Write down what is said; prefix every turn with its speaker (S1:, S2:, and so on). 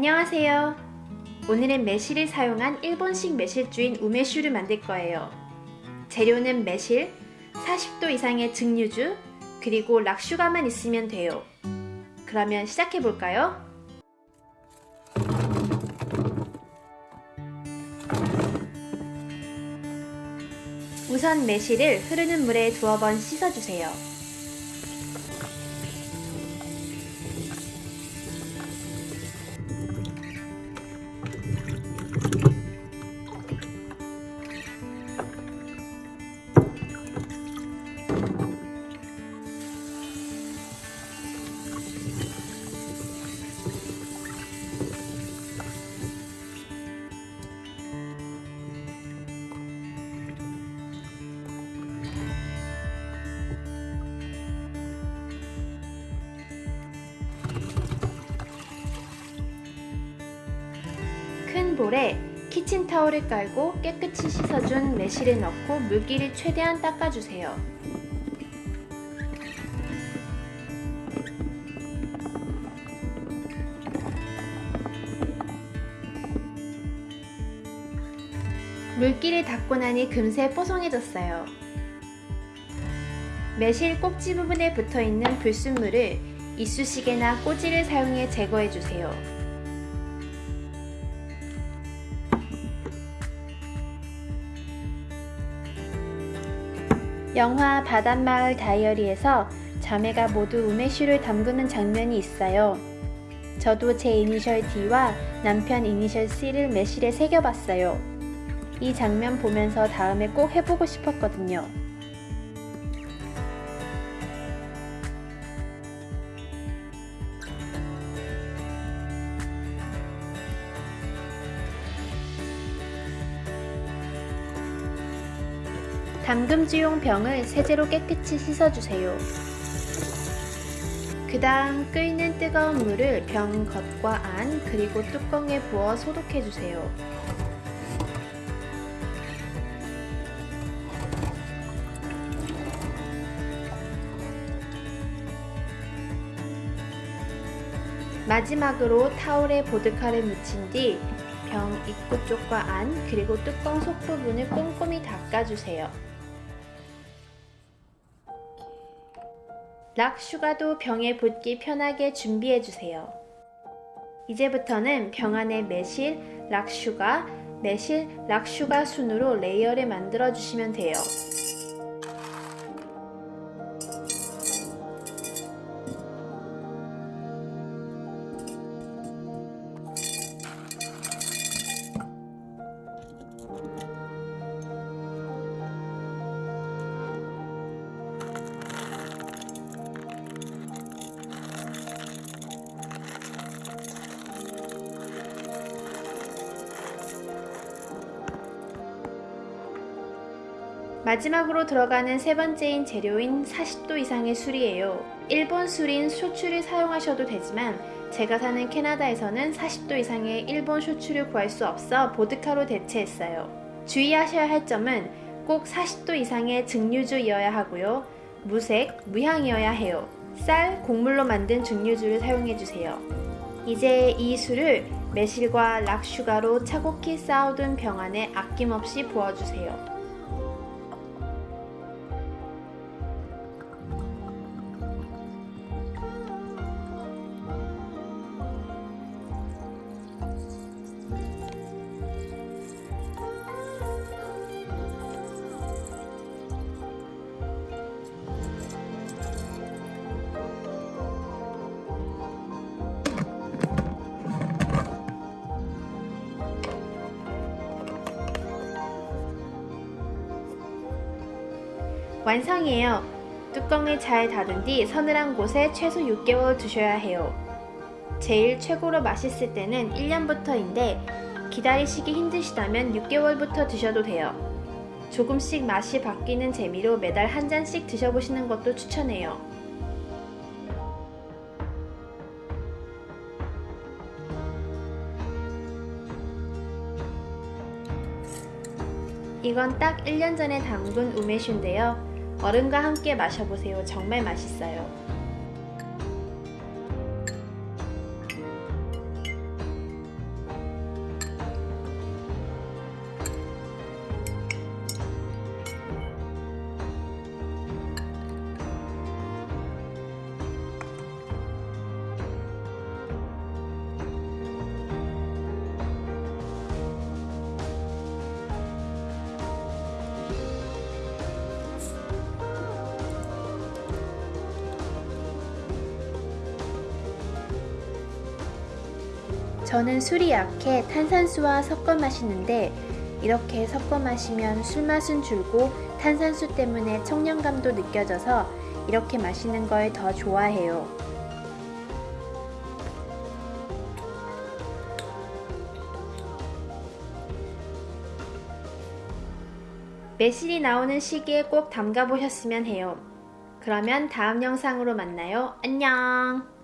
S1: 안녕하세요. 오늘은 매실을 사용한 일본식 매실주인 우메슈를 만들 거예요. 재료는 매실, 40도 이상의 증류주, 그리고 락슈가만 있으면 돼요. 그러면 시작해 볼까요? 우선 매실을 흐르는 물에 두어 번 씻어주세요. 볼에 키친타올을 깔고 깨끗이 씻어준 매실을 넣고 물기를 최대한 닦아주세요. 물기를 닦고 나니 금세 뽀송해졌어요. 매실 꼭지 부분에 붙어있는 불순물을 이쑤시개나 꼬지를 사용해 제거해주세요. 영화 바닷마을 다이어리에서 자매가 모두 우메슈를 담그는 장면이 있어요. 저도 제 이니셜 D와 남편 이니셜 C를 매실에 새겨봤어요. 이 장면 보면서 다음에 꼭 해보고 싶었거든요. 담금주용 병을 세제로 깨끗이 씻어주세요. 그 다음 끓는 뜨거운 물을 병 겉과 안 그리고 뚜껑에 부어 소독해주세요. 마지막으로 타올에 보드카를 묻힌 뒤 병 입구 쪽과 안 그리고 뚜껑 속 부분을 꼼꼼히 닦아주세요. rock sugar도 병에 붓기 편하게 준비해주세요. 이제부터는 병 안에 매실, rock sugar, 매실, rock sugar 순으로 layer를 만들어주시면 돼요. 마지막으로 들어가는 세 번째인 재료인 40도 이상의 술이에요. 일본 술인 쇼츠를 사용하셔도 되지만 제가 사는 캐나다에서는 40도 이상의 일본 쇼츠를 구할 수 없어 보드카로 대체했어요. 주의하셔야 할 점은 꼭 40도 이상의 증류주이어야 하고요. 무색, 무향이어야 해요. 쌀, 곡물로 만든 증류주를 사용해주세요. 이제 이 술을 매실과 락슈가로 차곡히 쌓아둔 병 안에 아낌없이 부어주세요. 완성이에요. 뚜껑을 잘 닫은 뒤 서늘한 곳에 최소 6개월 두셔야 해요. 제일 최고로 맛있을 때는 1년부터인데 기다리시기 힘드시다면 6개월부터 드셔도 돼요. 조금씩 맛이 바뀌는 재미로 매달 한 잔씩 드셔보시는 것도 추천해요. 이건 딱 1년 전에 담근 우메슈인데요. 얼음과 함께 마셔보세요. 정말 맛있어요. 저는 술이 약해 탄산수와 섞어 마시는데 이렇게 섞어 마시면 술 맛은 줄고 탄산수 때문에 청량감도 느껴져서 이렇게 마시는 걸 더 좋아해요. 매실이 나오는 시기에 꼭 담가 보셨으면 해요. 그러면 다음 영상으로 만나요. 안녕!